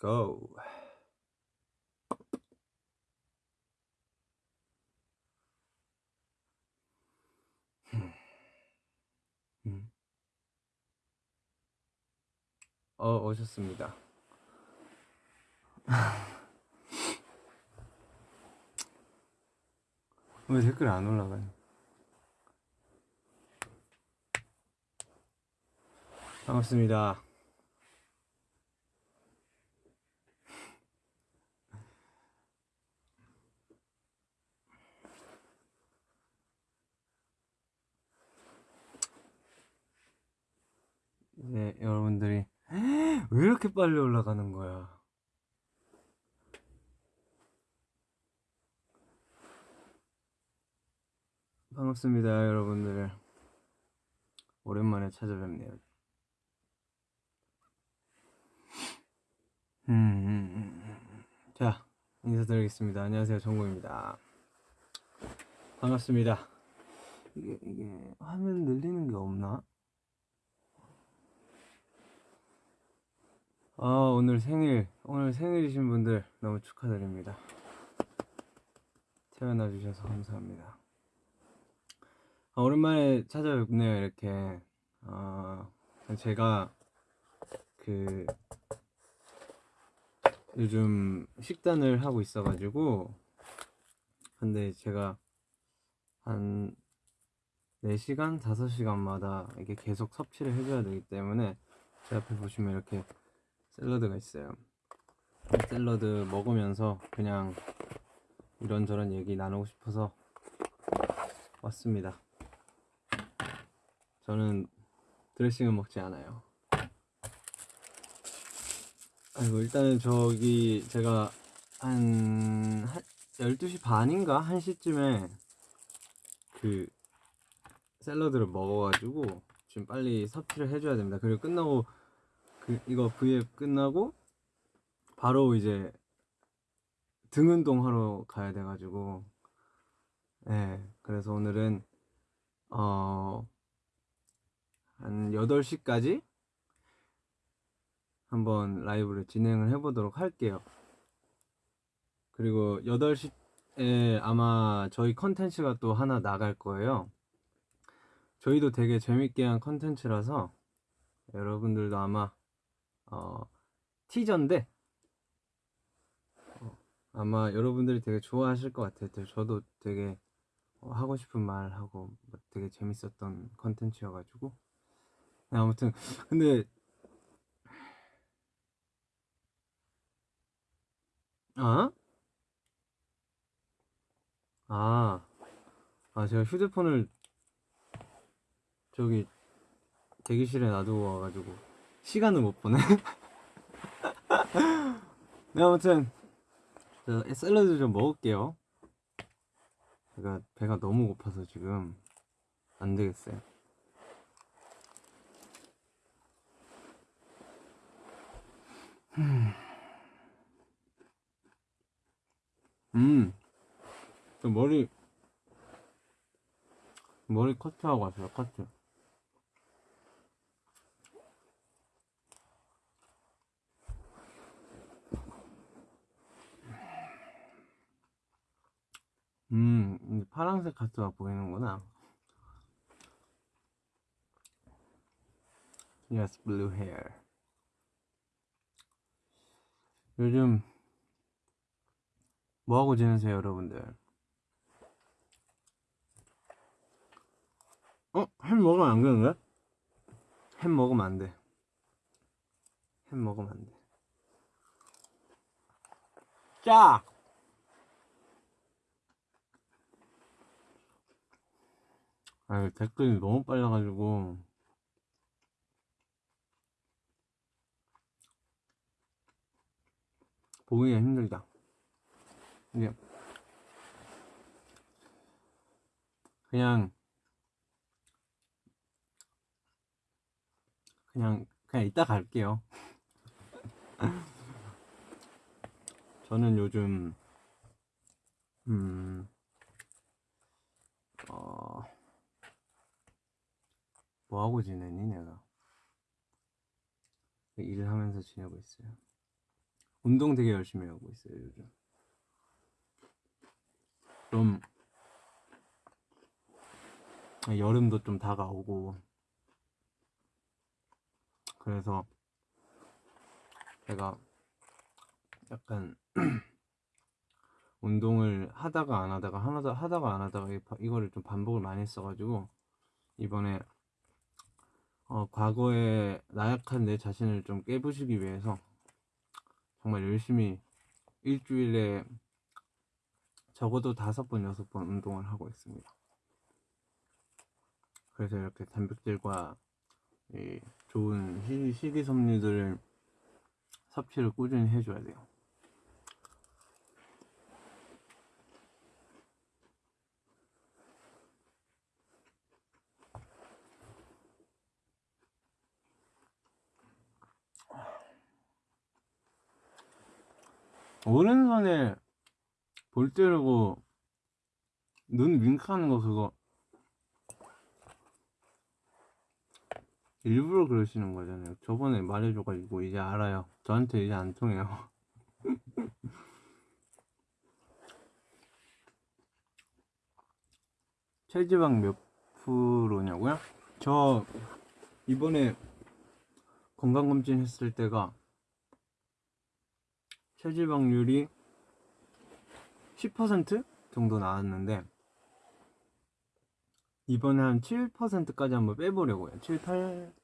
go. 음. 어, 오셨습니다. 왜 댓글 안 올라가요? 반갑습니다. 네, 여러분들이 왜 이렇게 빨리 올라가는 거야? 반갑습니다, 여러분들. 오랜만에 찾아뵙네요. 음, 음, 음, 음. 자, 인사드리겠습니다. 안녕하세요, 정국입니다. 반갑습니다. 이게, 이게, 화면 늘리는 게 없나? 아, 오늘 생일, 오늘 생일이신 분들 너무 축하드립니다. 태어나 주셔서 감사합니다. 아, 오랜만에 찾아뵙네요, 이렇게. 아, 제가 그 요즘 식단을 하고 있어가지고 근데 제가 한 4시간, 5시간마다 이게 계속 섭취를 해줘야 되기 때문에 제 앞에 보시면 이렇게 샐러드가 있어요. 샐러드 먹으면서 그냥 이런저런 얘기 나누고 싶어서 왔습니다. 저는 드레싱을 먹지 않아요. 아이고, 일단은 저기 제가 한, 한 12시 반인가? 1시쯤에 그 샐러드를 먹어가지고 지금 빨리 섭취를 해줘야 됩니다. 그리고 끝나고 그 이거 V앱 끝나고 바로 이제 등 운동하러 가야 돼가지고 네 그래서 오늘은 어 한 8시까지 한번 라이브를 진행을 해보도록 할게요. 그리고 8시에 아마 저희 컨텐츠가 또 하나 나갈 거예요. 저희도 되게 재밌게 한 컨텐츠라서 여러분들도 아마 어, 티저인데 어, 아마 여러분들이 되게 좋아하실 것 같아요. 저도 되게 어, 하고 싶은 말 하고 뭐 되게 재밌었던 컨텐츠여가지고 네, 아무튼 근데 아? 아, 아 제가 휴대폰을 저기 대기실에 놔두고 와가지고 시간을 못 보네. 네 아무튼 저 샐러드 좀 먹을게요. 제가 배가 너무 고파서 지금 안 되겠어요. 음, 저 머리 머리 커트하고 왔어요. 커트. 음, 이제 파란색 카트가 보이는구나. Yes, blue hair. 요즘 뭐하고 지내세요, 여러분들? 어? 햄 먹으면 안 되는데? 햄 먹으면 안 돼. 햄 먹으면 안 돼. 짜! 아, 댓글이 너무 빨라가지고. 보기가 힘들다. 이게 그냥 그냥 그냥 이따 갈게요. 저는 요즘 음 어, 뭐 하고 지내니 내가? 일을 하면서 지내고 있어요. 운동 되게 열심히 하고 있어요 요즘. 좀 여름도 좀 다가오고. 그래서 제가 약간 운동을 하다가 안 하다가 하다 하다가 안 하다가 이- 이거를 좀 반복을 많이 했어가지고 이번에 어, 과거에 나약한 내 자신을 좀 깨부시기 위해서 정말 열심히 일주일에 적어도 다섯 번 여섯 번 운동을 하고 있습니다. 그래서 이렇게 단백질과 이 좋은 시- 식이섬유들을 섭취를 꾸준히 해줘야 돼요. 오른손에 볼 때리고 눈 윙크하는 거 그거 일부러 그러시는 거잖아요. 저번에 말해줘가지고 이제 알아요. 저한테 이제 안 통해요. 체지방 몇 프로냐고요? 저 이번에 건강검진 했을 때가 체지방률이 10% 정도 나왔는데 이번에 한 7%까지 한번 빼보려고요. 7, 8,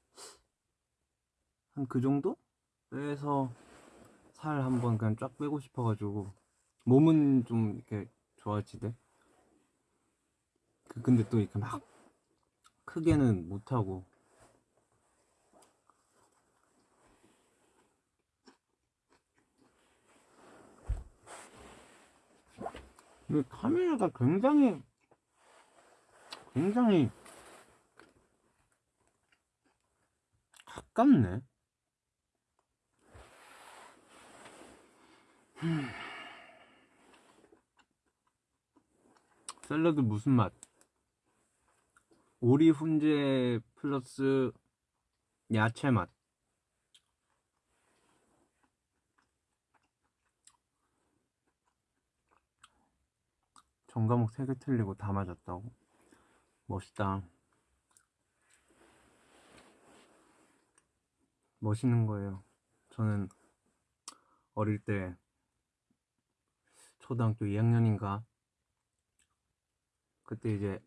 한 그 정도? 빼서 살 한번 그냥 쫙 빼고 싶어가지고 몸은 좀 이렇게 좋아지대. 그 근데 또 이렇게 막 크게는 못하고 이 카메라가 굉장히 굉장히 가깝네. 음. 샐러드 무슨 맛? 오리 훈제 플러스 야채 맛. 전 과목 3개 틀리고 다 맞았다고. 멋있다. 멋있는 거예요. 저는 어릴 때 초등학교 2학년인가 그때 이제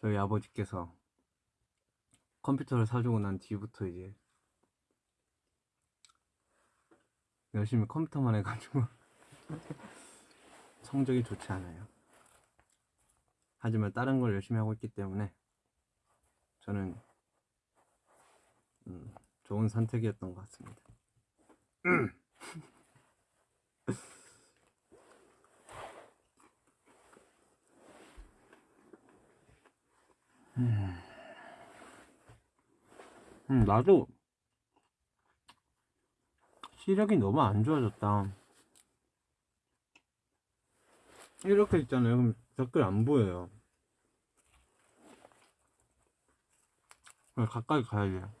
저희 아버지께서 컴퓨터를 사주고 난 뒤부터 이제 열심히 컴퓨터만 해가지고 성적이 좋지 않아요. 하지만 다른 걸 열심히 하고 있기 때문에 저는 음, 좋은 선택이었던 것 같습니다. 음, 음, 나도 시력이 너무 안 좋아졌다. 이렇게 있잖아요. 그럼 댓글 안 보여요. 그냥 가까이 가야 돼요.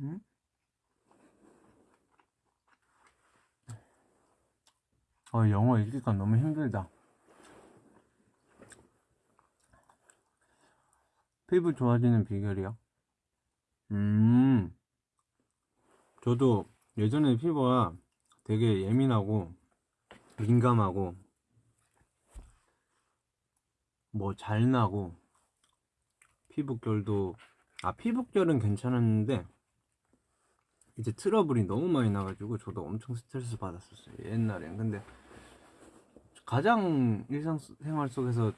음? 어, 영어 읽기가 너무 힘들다. 피부 좋아지는 비결이요? 음, 저도 예전에 피부가 되게 예민하고 민감하고 뭐 잘 나고 피부결도 아 피부결은 괜찮았는데 이제 트러블이 너무 많이 나가지고 저도 엄청 스트레스 받았었어요 옛날엔 근데 가장 일상생활 속에서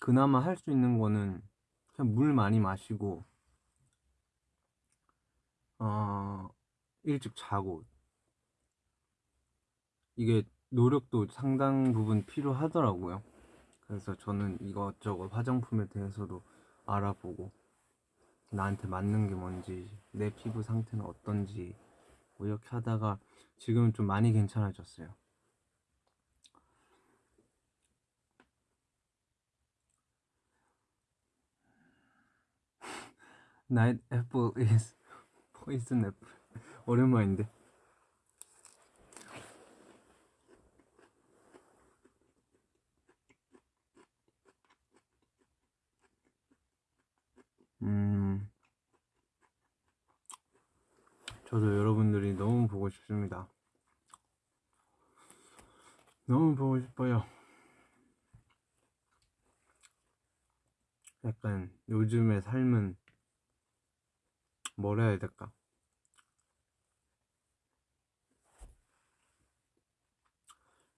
그나마 할 수 있는 거는 그냥 물 많이 마시고 어 일찍 자고. 이게 노력도 상당 부분 필요하더라고요. 그래서 저는 이것저것 화장품에 대해서도 알아보고 나한테 맞는 게 뭔지 내 피부 상태는 어떤지 뭐 이렇게 하다가 지금은 좀 많이 괜찮아졌어요. Night apple is poison apple. 오랜만인데. 음. 저도 여러분들이 너무 보고 싶습니다. 너무 보고 싶어요. 약간 요즘의 삶은 뭐라 해야 될까?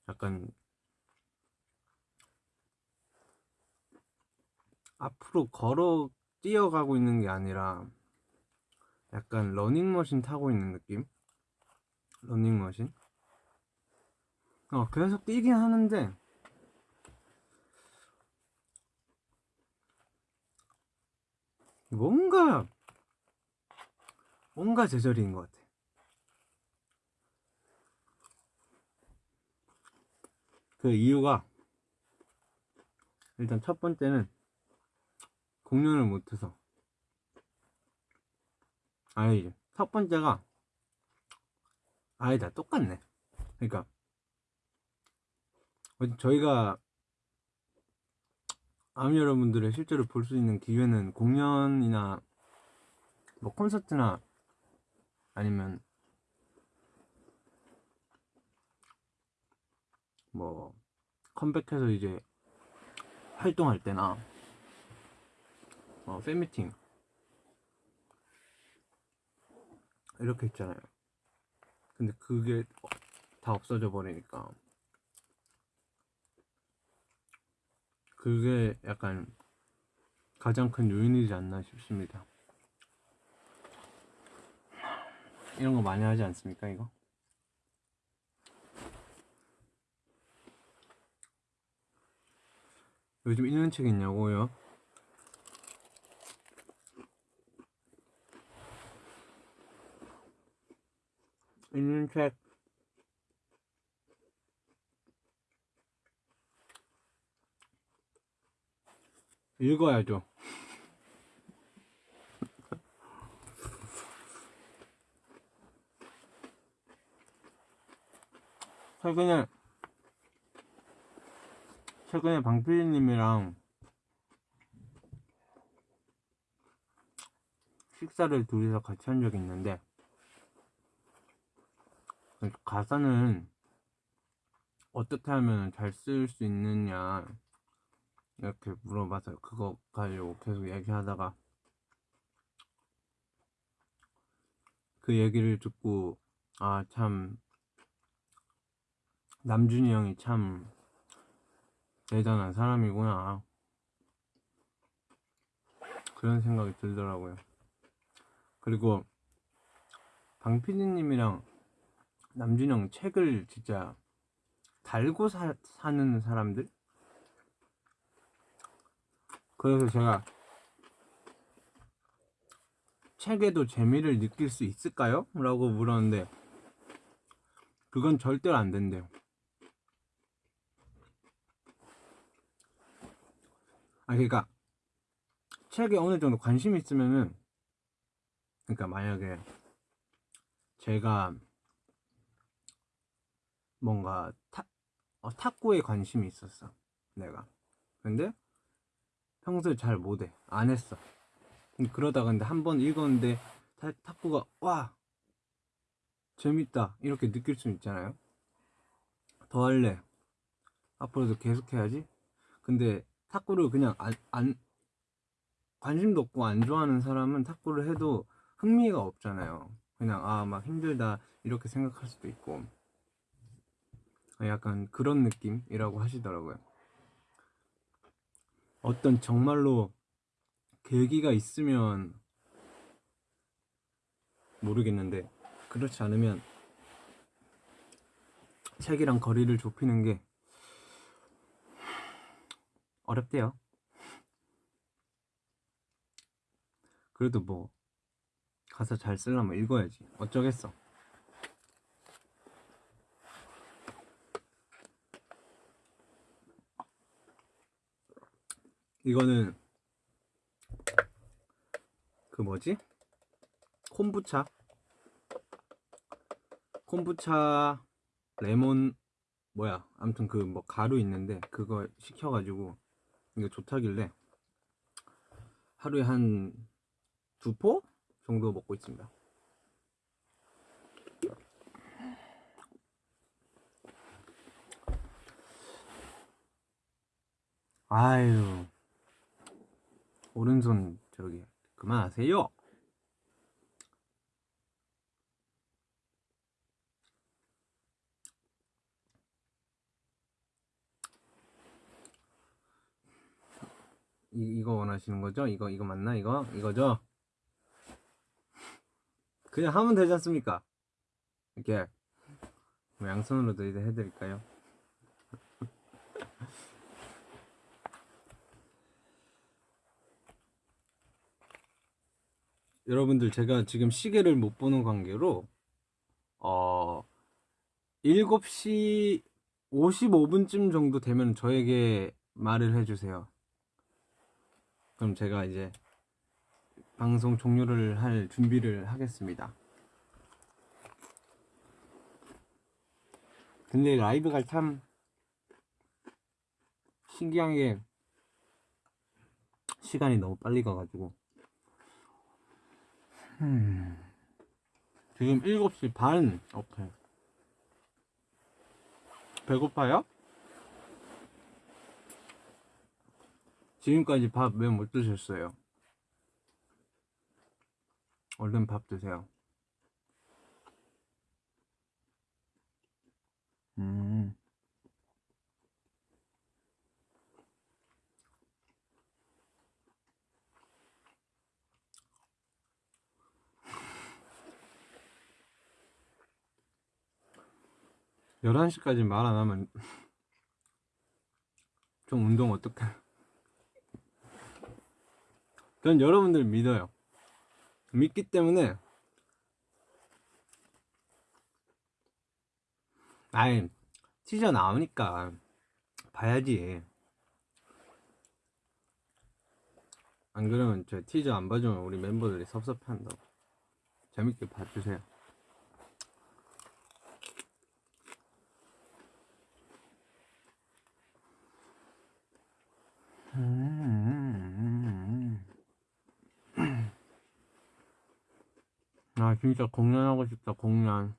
약간 앞으로 걸어 뛰어가고 있는 게 아니라 약간 러닝머신 타고 있는 느낌? 러닝머신? 어, 계속 뛰긴 하는데 뭔가 뭔가 제자리인 것 같아. 그 이유가 일단 첫 번째는 공연을 못해서 아니 첫 번째가 아니다 똑같네. 그러니까 저희가 아미 여러분들의 실제로 볼 수 있는 기회는 공연이나 뭐 콘서트나 아니면 뭐 컴백해서 이제 활동할 때나 어, 팬미팅 이렇게 있잖아요. 근데 그게 다 없어져 버리니까 그게 약간 가장 큰 요인이지 않나 싶습니다. 이런 거 많이 하지 않습니까, 이거? 요즘 읽는 책 있냐고요? 읽는 책 읽어야죠. 최근에 최근에 방피디님이랑 식사를 둘이서 같이 한 적이 있는데 가사는 어떻게 하면 잘 쓸 수 있느냐 이렇게 물어봐서 그거 가지고 계속 얘기하다가 그 얘기를 듣고 아 참 남준이 형이 참 대단한 사람이구나. 그런 생각이 들더라고요. 그리고 방피디님이랑 남준이 형 책을 진짜 달고 사, 사는 사람들? 그래서 제가 책에도 재미를 느낄 수 있을까요? 라고 물었는데 그건 절대로 안 된대요. 아 그러니까 책에 어느 정도 관심이 있으면은 그러니까 만약에 제가 뭔가 타, 어, 탁구에 관심이 있었어 내가. 근데 평소에 잘 못해. 안 했어. 그러다가 근데 한 번 읽었는데 타, 탁구가 와! 재밌다! 이렇게 느낄 수 있잖아요. 더 할래. 앞으로도 계속 해야지. 근데 탁구를 그냥 안, 안 관심도 없고 안 좋아하는 사람은 탁구를 해도 흥미가 없잖아요. 그냥 아 막 힘들다. 이렇게 생각할 수도 있고 약간 그런 느낌이라고 하시더라고요. 어떤 정말로 계기가 있으면 모르겠는데 그렇지 않으면 책이랑 거리를 좁히는 게 어렵대요. 그래도 뭐 가사 잘 쓰려면 읽어야지. 어쩌겠어. 이거는 그 뭐지? 콤부차 콤부차 레몬 뭐야 아무튼 그 뭐 가루 있는데 그거 시켜가지고 이거 좋다길래 하루에 한 두 포 정도 먹고 있습니다. 아유 오른손 저기 그만하세요. 이, 이거 원하시는 거죠? 이거 이거 맞나? 이거 이거죠? 그냥 하면 되지 않습니까? 이렇게 뭐 양손으로도 이제 해드릴까요? 여러분들 제가 지금 시계를 못 보는 관계로 어 7시 55분쯤 정도 되면 저에게 말을 해주세요. 그럼 제가 이제 방송 종료를 할 준비를 하겠습니다. 근데 라이브가 참 신기한 게 시간이 너무 빨리 가가지고 음, 지금 7시 반 오케이 배고파요? 지금까지 밥 왜 못 드셨어요? 얼른 밥 드세요. 11시까지 말 안 하면 좀 운동 어떡해? 전 여러분들 믿어요. 믿기 때문에 아이 티저 나오니까 봐야지. 안 그러면 저 티저 안 봐주면 우리 멤버들이 섭섭한다고. 재밌게 봐주세요. 아 진짜 공연하고 싶다 공연.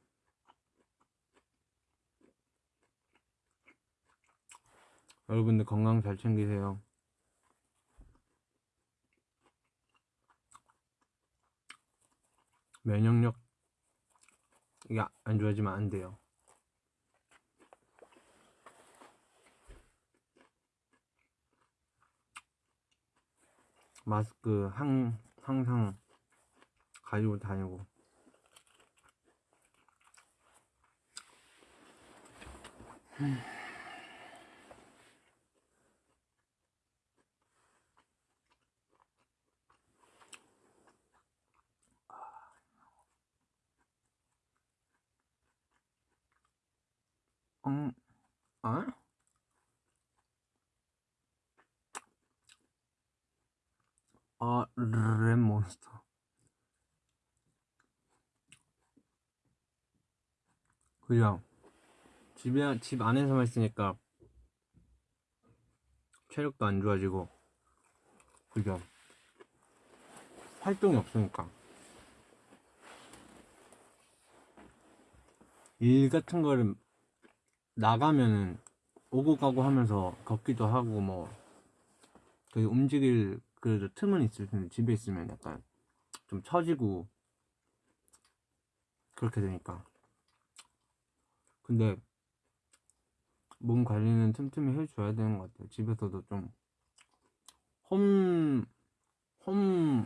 여러분들 건강 잘 챙기세요. 면역력 이게 안 좋아지면 안 돼요 마스크 항, 항상 가지고 다니고 음, 아? 아, 랩몬스터. 그냥 집에 집 안에서만 있으니까 체력도 안 좋아지고 그죠? 활동이 없으니까 일 같은 거를 나가면은 오고 가고 하면서 걷기도 하고 뭐 되게 움직일 그래도 틈은 있을 텐데 집에 있으면 약간 좀 처지고 그렇게 되니까. 근데 몸 관리는 틈틈이 해줘야 되는 것 같아요. 집에서도 좀 홈, 홈,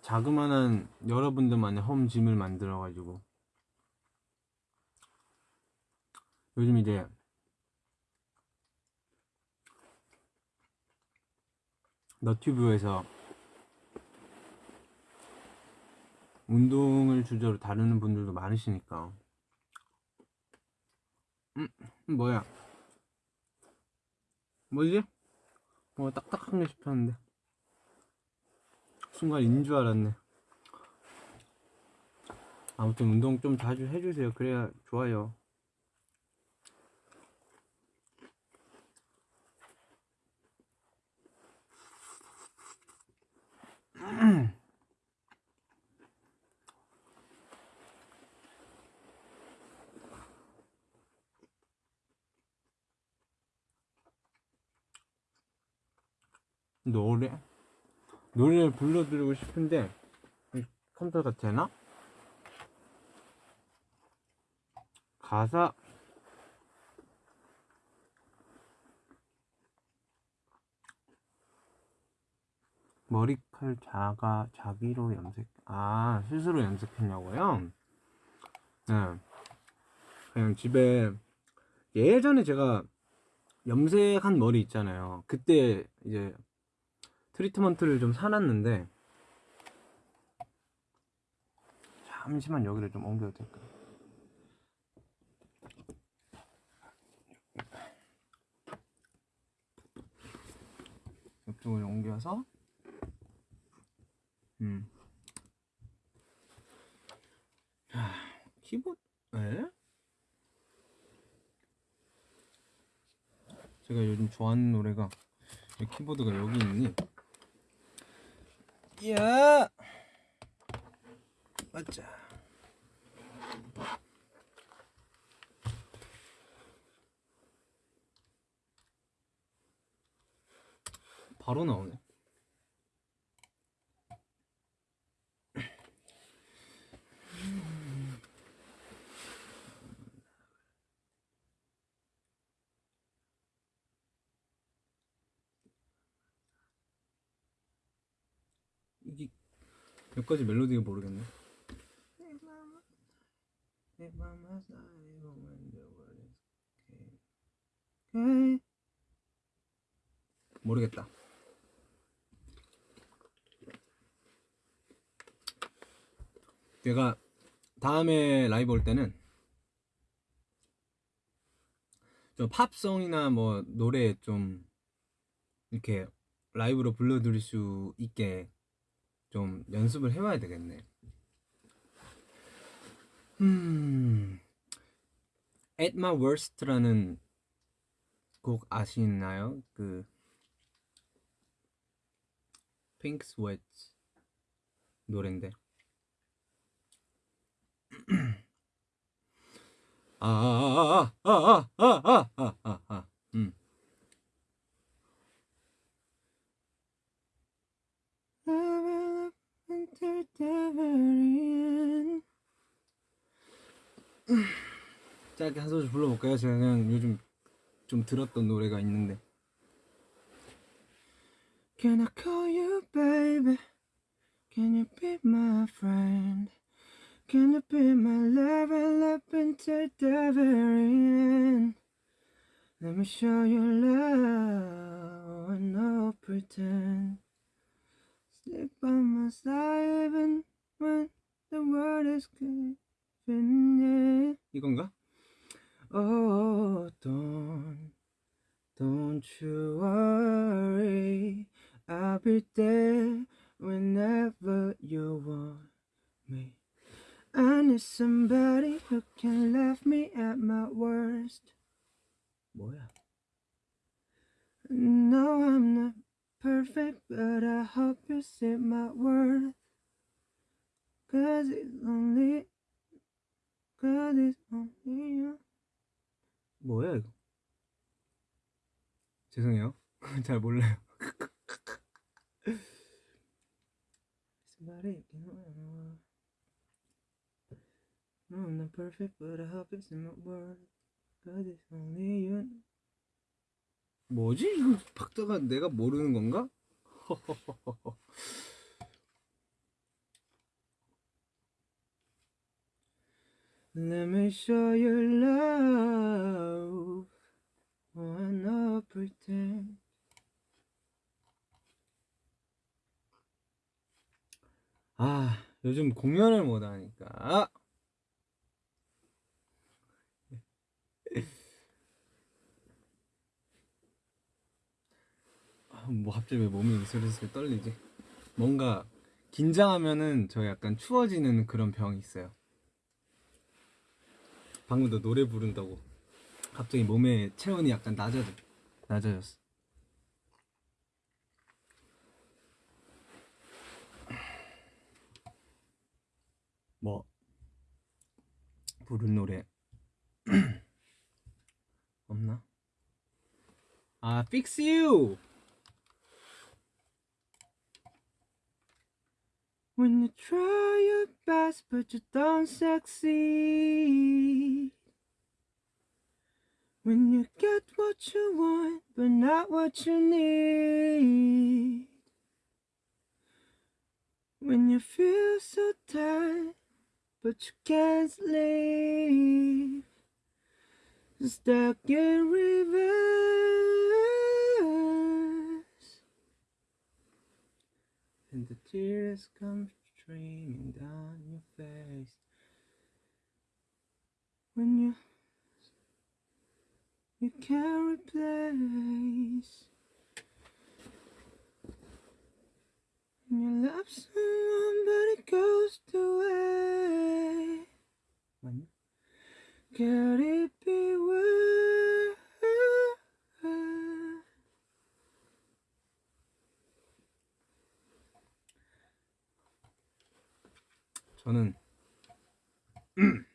자그마한 여러분들만의 홈짐을 만들어 가지고. 요즘 이제 너튜브에서 운동을 주제로 다루는 분들도 많으시니까. 음 뭐야? 뭐지? 뭐 딱딱한 게 싶었는데. 순간 인 줄 알았네. 아무튼 운동 좀 자주 해주세요. 그래야 좋아요 노래 노래를 불러드리고 싶은데 이 컴퓨터가 되나? 가사 머리칼 자가 자기로 염색 아 스스로 염색했냐고요? 네 그냥 집에 예전에 제가 염색한 머리 있잖아요 그때 이제 트리트먼트를 좀 사놨는데 잠시만 여기를 좀 옮겨도 될까요? 이쪽으로 옮겨서 음. 하, 키보드 에? 요즘 좋아하는 노래가 이 키보드가 여기 있니? 야! 맞자. 바로 나오네. 이게 몇 가지 멜로디가 모르겠네. 모르겠다. 내가 다음에 라이브 올 때는 좀 팝송이나 뭐 노래 좀 이렇게 라이브로 불러드릴 수 있게 좀 연습을 해봐야 되겠네. 음, At My Worst라는 곡 아시나요? 그 Pink Sweat 노래인데. 아, 아 아 아 아 아 아 아 아 음. until the very end. 짧게 한 소절 불러볼까요? 그냥 요즘 좀 들었던 노래가 있는데 Can I call you baby? Can you be my friend? Can you be my level up until the very end? Let me show you love and no pretend Stick by my side even when the world is giving in 이건가? Oh don't don't you worry I'll be there whenever you want me I need somebody who can laugh me at my worst 뭐야? No I'm not perfect, but I hope you see my worth. Cause it's only, cause it's only you. 뭐야 이거? 죄송해요. 잘 몰라요. Somebody can No, I'm not perfect, but I hope you see my worth. Cause it's only you. 뭐지? 이거 박자가 내가 모르는 건가? Let me show you love Oh, I know pretend 아 요즘 공연을 못하니까 뭐 갑자기 왜 몸이 슬슬 떨리지? 뭔가 긴장하면은 저 약간 추워지는 그런 병이 있어요. 방금도 노래 부른다고 갑자기 몸의 체온이 약간 낮아져 낮아졌어. 뭐 부른 노래 없나? 아, Fix You. When you try your best but you don't succeed. When you get what you want but not what you need. When you feel so tired but you can't sleep. Stuck in reverse. And the tears come streaming down your face. When you you can't replace. When you love someone but it goes away. When could it be worse? 저는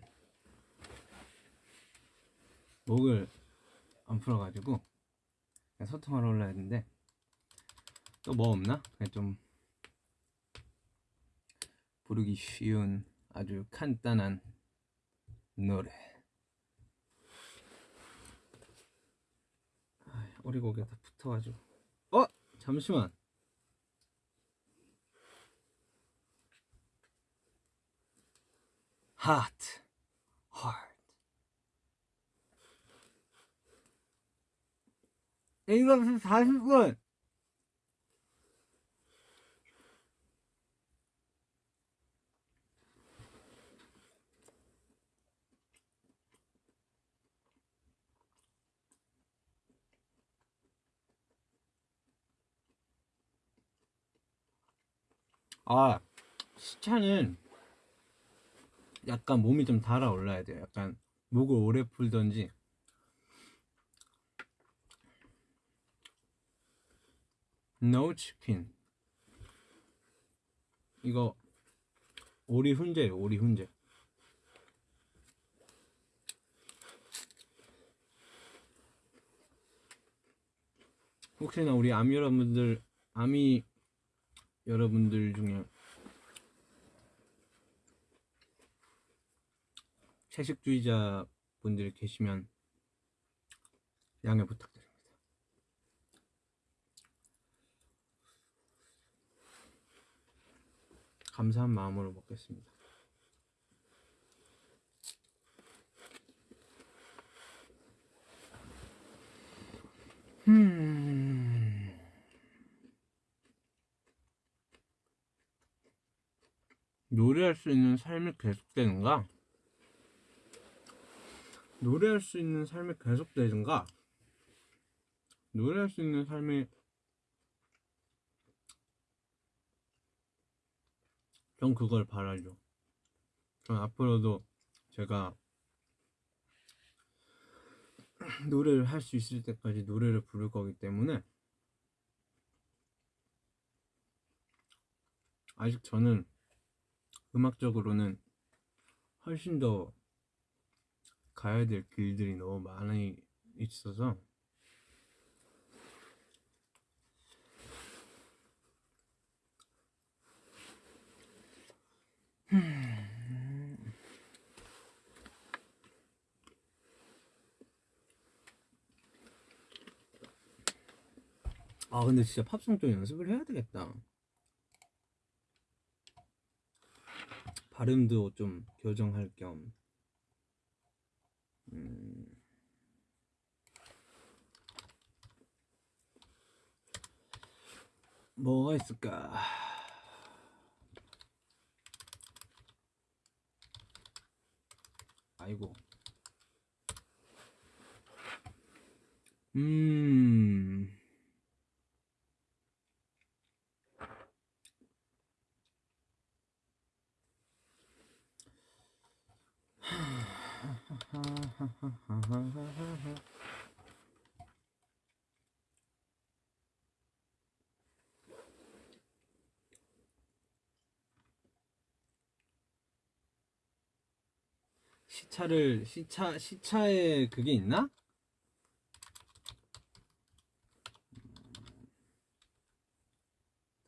목을 안 풀어가지고 그냥 소통하러 올라야 했는데 또 뭐 없나? 그냥 좀 부르기 쉬운 아주 간단한 노래 아, 오리고기가 다 붙어가지고 어? 잠시만 Hot Heart 이거 40분 아 시차는 약간 몸이 좀 달아올라야 돼요. 약간 목을 오래 풀던지 no 치킨 이거 오리 훈제예요. 오리 훈제. 혹시나 우리 아미 여러분들 아미 여러분들 중에 채식주의자 분들이 계시면 양해 부탁드립니다. 감사한 마음으로 먹겠습니다. 음. 노래할 수 있는 삶이 계속되는가? 노래할 수 있는 삶이 계속되든가 노래할 수 있는 삶이 전 그걸 바라죠. 전 앞으로도 제가 노래를 할 수 있을 때까지 노래를 부를 거기 때문에 아직 저는 음악적으로는 훨씬 더 가야 될 길들이 너무 많이 있어서. 아 근데 진짜 팝송 좀 연습을 해야 되겠다. 발음도 좀 교정할 겸 음. 뭐가 있을까? 아이고. 음. 하... 시차를 시차 시차에 그게 있나?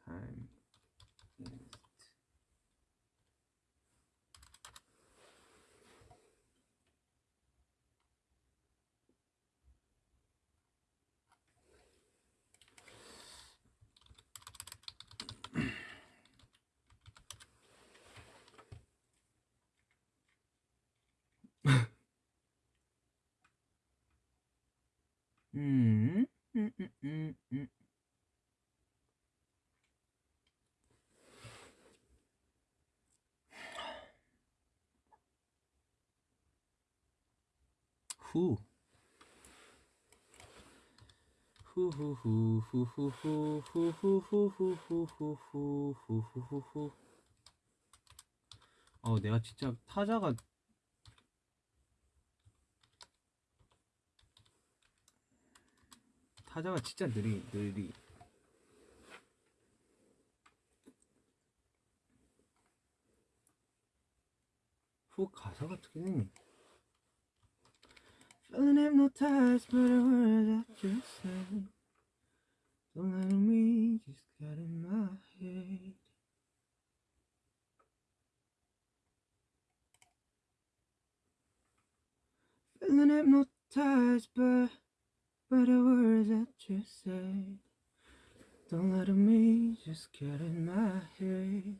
타임 음, 음, 음, 음, 음. 후. 후후후후후후후후후후후후후후후. 어, 내가 진짜 타자가 타자가 진짜 느리 느리. 후 가사가 어떻게 되니? Feeling hypnotized by the words that you say. Don't let me just get in my head. Feeling hypnotized by, by the words that you say. Don't let me just get in my head.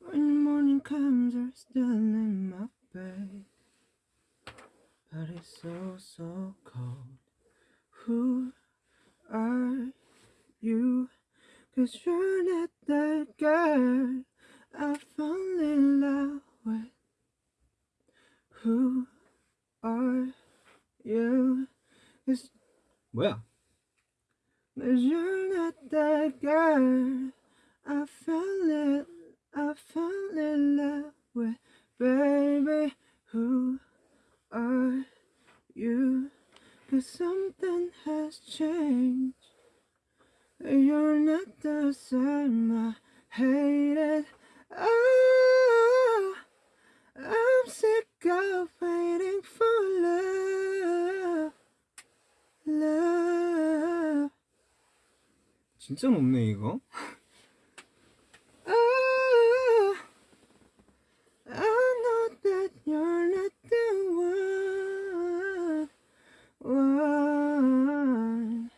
When morning comes, you're still in my bed. But it's so, so cold. Who are you? Cause you're not that girl I fall in love with. Who are you? Cause 뭐야? Cause you're not that girl I fell in, I fell in love with. Baby, who are you? Cause something has changed. You're not the same. I hate it. Oh, I'm sick of waiting for love. Love. 진짜 높네 이거. Oh, I know that you're not the one. one.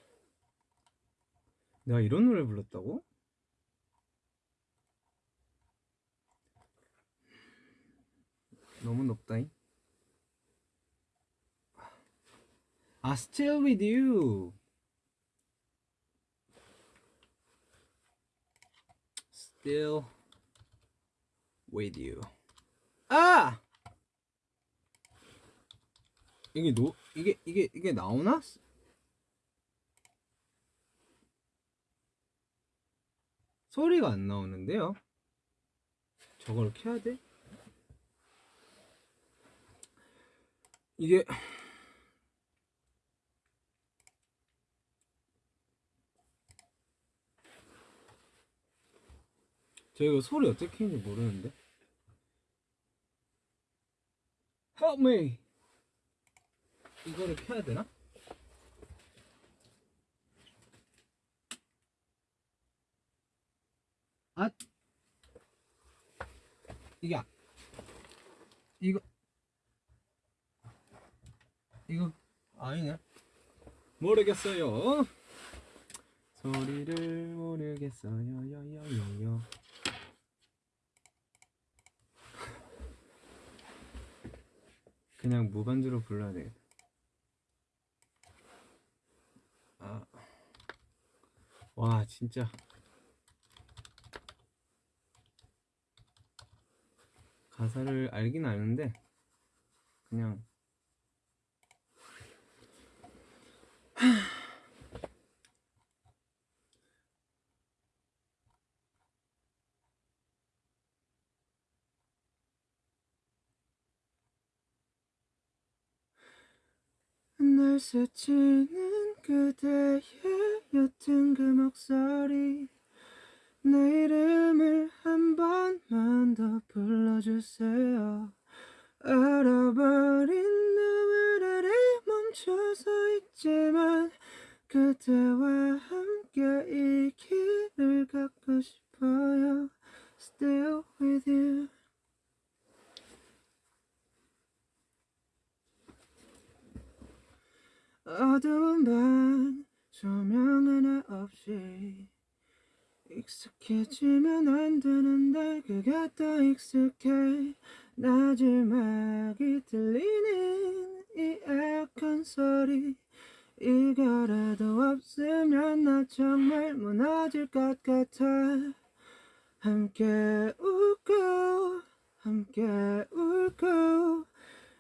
내가 이런 노래 불렀다고? 너무 높다잉. 아, Still with you. Still. 아! 이게 노 이게 이게 이게 나오나? 소리가 안 나오는데요. 저걸 켜야 돼? 이게 저 이거 소리 어떻게 켜는지 모르는데. Help me. 이거를 켜야 되나? 아. 이게 아- 이거. 이거 아니네. 모르겠어요. 소리를 모르겠어요. 요요요요. 그냥 무반주로 불러야 되겠다. 아. 와 진짜 가사를 알긴 아는데 그냥 날 스치는 그대의 옅은 그 목소리 내 이름을 불러주세요. 얼어버린 너울 아래 멈춰서 있지만 그대와 함께 이 길을 걷고 싶어요 Still with you 어두운 방 조명 하나 없이 익숙해지면 안 되는데 그게 더 익숙해. 나지막이 들리는 이 에어컨 소리. 이거라도 없으면 나 정말 무너질 것 같아. 함께 웃고 함께 울고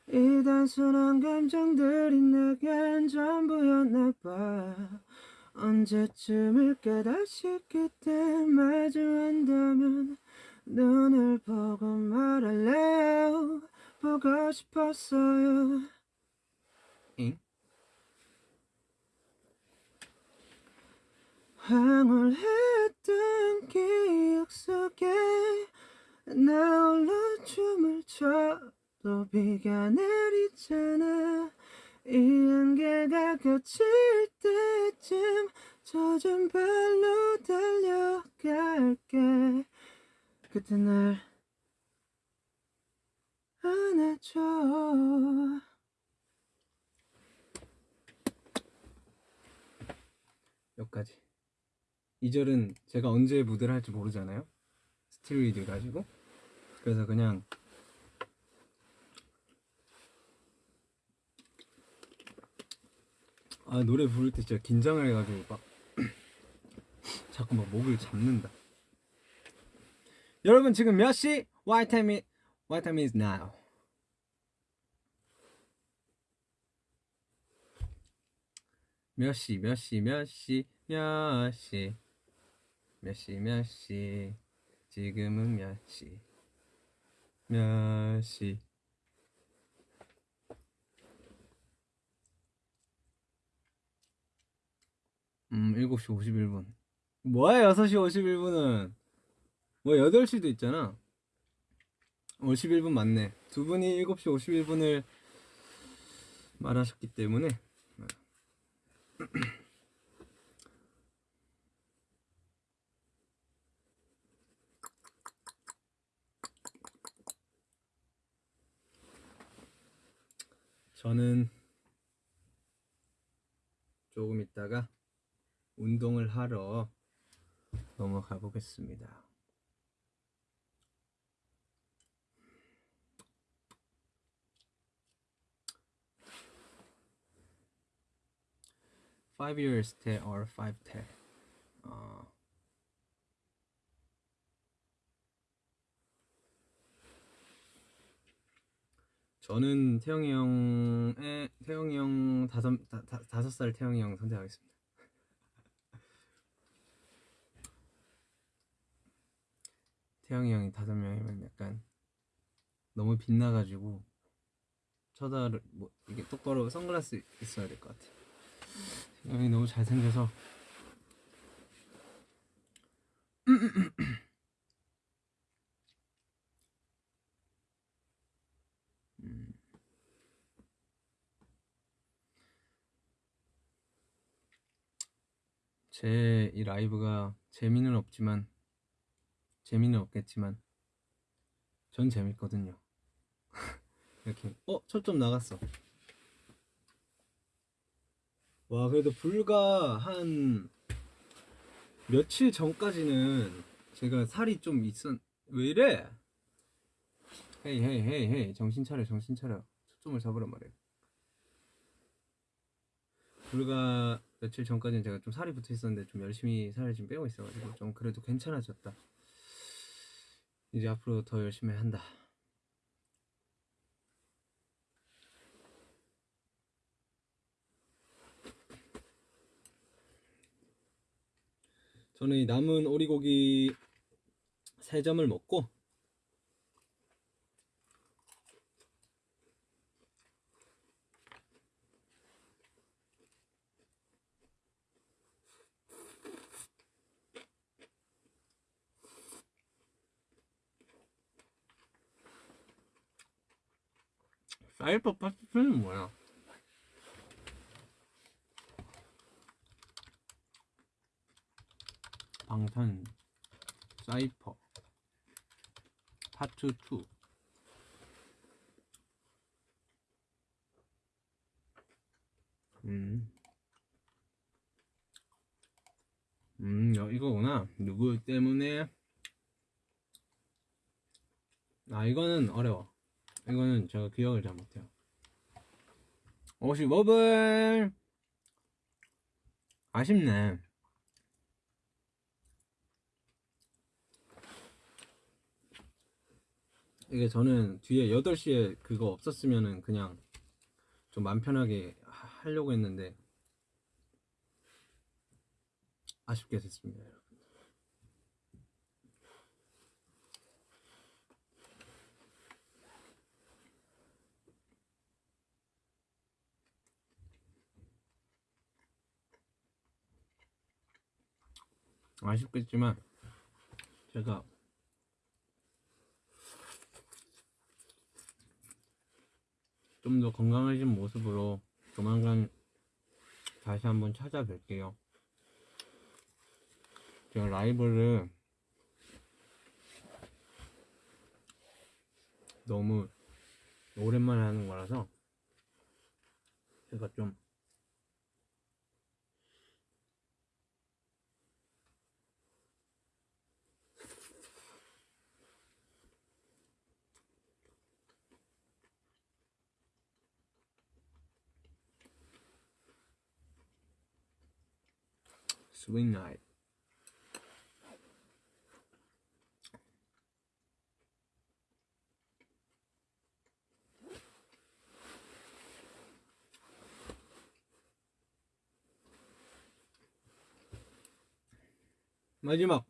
이 단순한 감정들이 내겐 전부였나 봐. 언제쯤일까 다시 그때 마주한다면 눈을 보고 말할래요? 보고 싶었어요. 잉? 황홀했던 기억 속에 나 홀로 춤을 춰도 비가 내리잖아. 이 안개가 걷힐 때쯤 젖은 발로 달려갈게 그때 날 안아줘. 여기까지. 2절은 제가 언제 무대를 할지 모르잖아요. 스틸리드 가지고. 그래서 그냥 아 노래 부를 때 진짜 긴장을 해가지고 막 자꾸 막 목을 잡는다 여러분 지금 몇 시? What time is, what time is now? 몇 시, 몇 시, 몇 시, 몇 시, 몇 시, 몇 시, 지금은 몇 시, 몇 시. 음, 7시 51분. 뭐야, 6시 51분은? 뭐, 8시도 있잖아. 51분 맞네. 두 분이 7시 51분을 말하셨기 때문에. 저는 조금 있다가 운동을 하러 넘어가 보겠습니다. Five years stay or five ten. 어, 저는 태영이 형의 태영이 형 다섯 다, 다, 다섯 살 태영이 형 선택하겠습니다. 태영이 형이 다섯 명이면 약간 너무 빛나가지고 쳐다를 뭐 이게 똑바로 선글라스 있어야 될 것 같아. 형이 너무 잘생겨서 음. 제이 라이브가 재미는 없지만 재미는 없겠지만 전 재밌거든요. 이렇게 어 초점 나갔어. 와 그래도 불과 한 며칠 전까지는 제가 살이 좀 있었 왜 이래? 헤이 헤이 헤이 헤이 정신 차려 정신 차려 초점을 잡으란 말이야. 불과 며칠 전까지는 제가 좀 살이 붙어 있었는데 좀 열심히 살을 지금 빼고 있어가지고 좀 그래도 괜찮아졌다. 이제 앞으로 더 열심히 한다. 저는 이 남은 오리고기 3점을 먹고 사이버 파티는 뭐야? 방탄 사이퍼 파트 2 음. 음, 야, 이거구나. 누구 때문에? 아, 이거는 어려워. 이거는 제가 기억을 잘 못해요. 55분! 아쉽네. 이게 저는 뒤에 8시에 그거 없었으면은 그냥 좀 맘 편하게 하- 하려고 했는데 아쉽게 됐습니다. 아쉽겠지만 제가 좀 더 건강해진 모습으로 조만간 다시 한번 찾아뵐게요. 제가 라이브를 너무 오랜만에 하는 거라서 제가 좀 스윗 나잇 마지막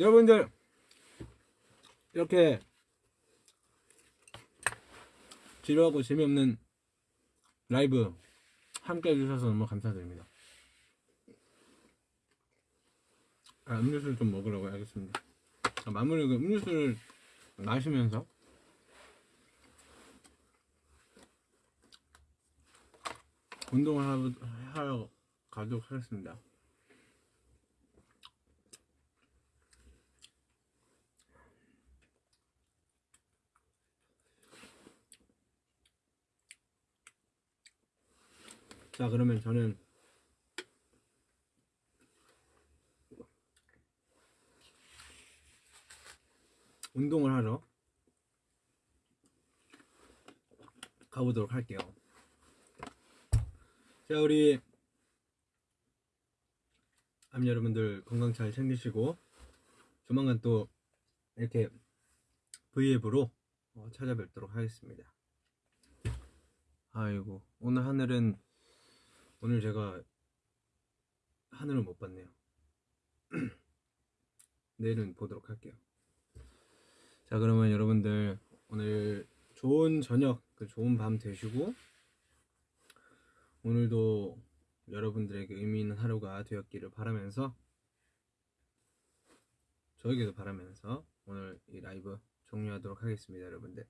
여러분들 이렇게 지루하고 재미없는 라이브 함께 해주셔서 너무 감사드립니다. 아, 음료수를 좀 먹으라고 하겠습니다. 아, 마무리 그 음료수를 마시면서 운동을 하러 가도록 하겠습니다. 자, 그러면 저는 운동을 하러 가보도록 할게요. 자, 우리 암 여러분들 건강 잘 챙기시고 조만간 또 이렇게 V앱으로 어, 찾아뵙도록 하겠습니다. 아이고, 오늘 하늘은 오늘 제가 하늘을 못 봤네요. 내일은 보도록 할게요. 자, 그러면 여러분들 오늘 좋은 저녁, 그 좋은 밤 되시고 오늘도 여러분들에게 의미 있는 하루가 되었기를 바라면서 저에게도 바라면서 오늘 이 라이브 종료하도록 하겠습니다, 여러분들.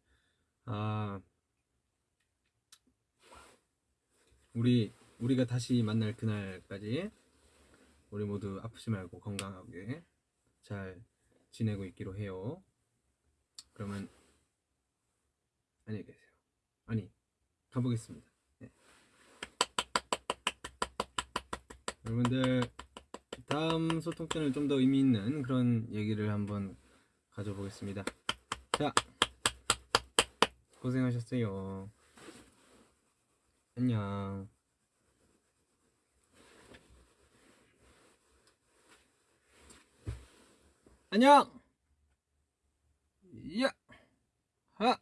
아, 우리 우리가 다시 만날 그날까지 우리 모두 아프지 말고 건강하게 잘 지내고 있기로 해요. 그러면 안녕히 계세요. 아니 가보겠습니다. 네. 여러분들 다음 소통 때는 좀더 의미 있는 그런 얘기를 한번 가져보겠습니다. 자 고생하셨어요. 안녕. 안녕! 야!